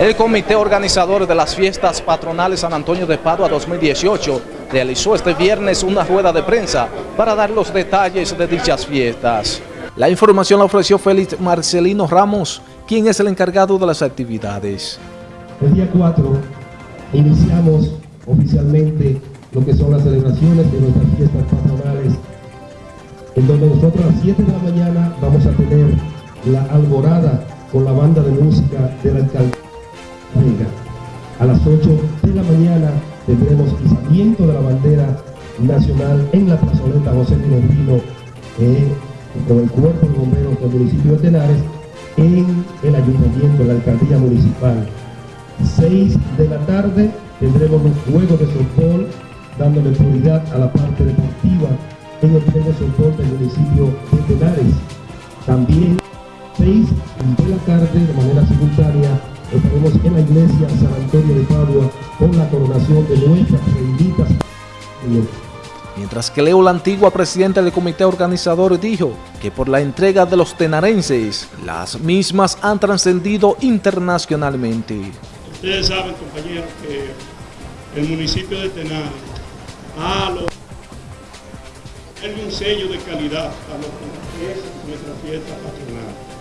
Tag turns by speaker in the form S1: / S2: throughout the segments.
S1: El comité organizador de las fiestas patronales San Antonio de Padua 2018 realizó este viernes una rueda de prensa para dar los detalles de dichas fiestas. La información la ofreció Félix Marcelino Ramos, quien es el encargado de las actividades.
S2: El día 4 iniciamos oficialmente lo que son las celebraciones de nuestras fiestas patronales, en donde nosotros a las 7 de la mañana vamos a tener la alborada con la banda de música de la alcaldía. A las 8 de la mañana tendremos izamiento de la bandera nacional en la plazoleta José Minervino eh, con el cuerpo de bomberos del municipio de Tenares en el ayuntamiento, en la alcaldía municipal. 6 de la tarde tendremos los juegos de softball dándole prioridad a la parte deportiva en el de softball del municipio de Tenares. También 6 de la tarde de manera simultánea estaremos en la iglesia San Antonio de Padua con la coronación de nuestras benditas.
S1: Mientras que Leo la antigua presidenta del comité organizador dijo que por la entrega de los tenarenses, las mismas han trascendido internacionalmente.
S3: Ustedes saben, compañeros, que el municipio de Tenares ha logrado un sello de calidad a lo que es nuestra fiesta patronal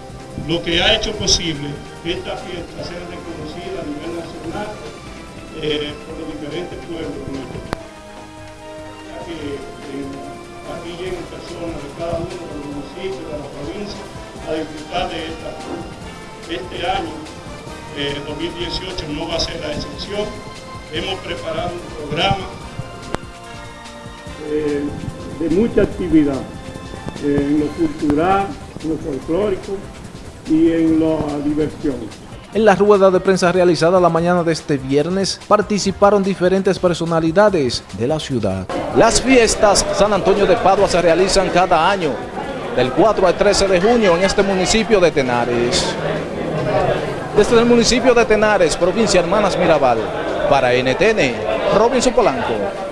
S3: lo que ha hecho posible que esta fiesta sea reconocida a nivel nacional eh, por los diferentes pueblos nuestro que eh, aquí lleguen personas de cada uno de los municipios, de la provincia, a disfrutar de esta Este año, 2018, eh, no va a ser la excepción. Hemos preparado un programa de mucha actividad en lo cultural, en lo folclórico, y en la diversión.
S1: En la rueda de prensa realizada la mañana de este viernes participaron diferentes personalidades de la ciudad. Las fiestas San Antonio de Padua se realizan cada año, del 4 al 13 de junio en este municipio de Tenares. Desde el municipio de Tenares, provincia Hermanas Mirabal, para NTN, Robinson Polanco.